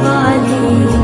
वाली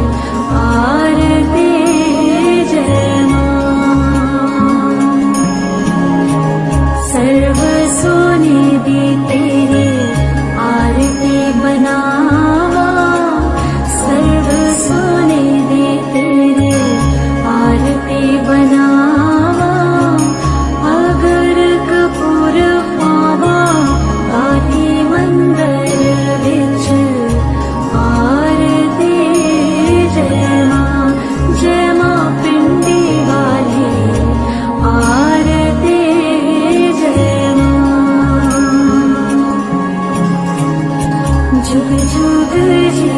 주의지